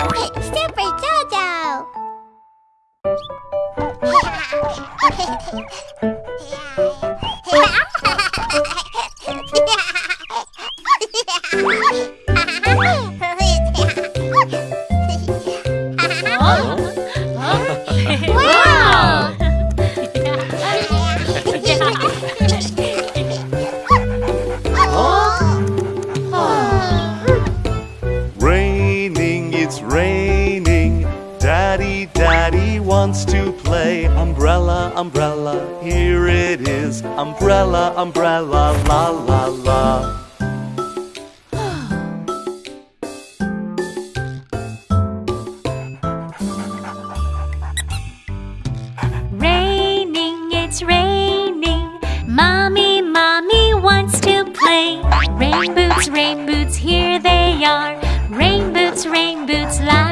Super Jojo! Wants to play Umbrella, umbrella, here it is Umbrella, umbrella, la la la. Raining, it's raining. Mommy, mommy wants to play. Rain boots, rain boots, here they are. Rain boots, rain boots, la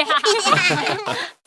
yeah.